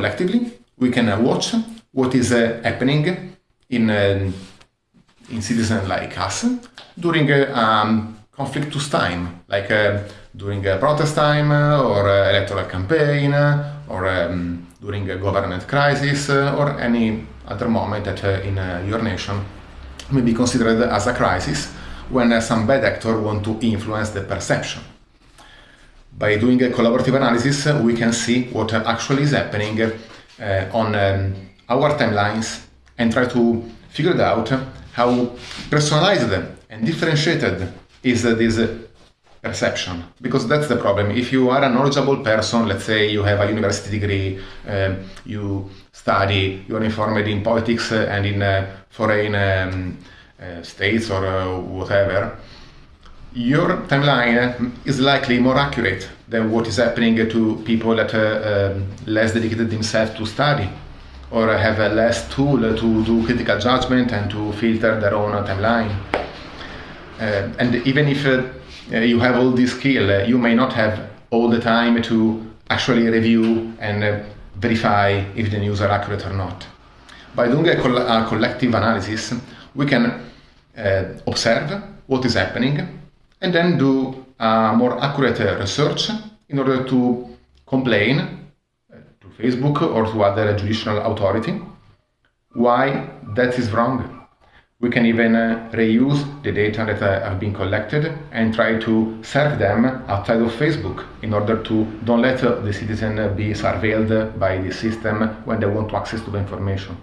collectively, we can uh, watch what is uh, happening in, uh, in citizens like us during um, conflictus time, like during a protest time or electoral campaign or um, during a government crisis or any other moment that in your nation may be considered as a crisis when some bad actor want to influence the perception. By doing a collaborative analysis, we can see what actually is happening uh, on um, our timelines and try to figure out how personalized and differentiated is this perception. Because that's the problem. If you are a knowledgeable person let's say you have a university degree um, you study you are informed in politics and in uh, foreign um, uh, states or uh, whatever your timeline is likely more accurate than what is happening to people that are um, less dedicated themselves to study or have a less tool to do critical judgment and to filter their own timeline. Uh, and even if uh, you have all this skill, uh, you may not have all the time to actually review and uh, verify if the news are accurate or not. By doing a, a collective analysis, we can uh, observe what is happening and then do a more accurate research in order to complain uh, to Facebook or to other judicial authority why that is wrong. We can even uh, reuse the data that uh, have been collected and try to serve them outside of Facebook in order to don't let the citizen be surveilled by the system when they want to access to the information.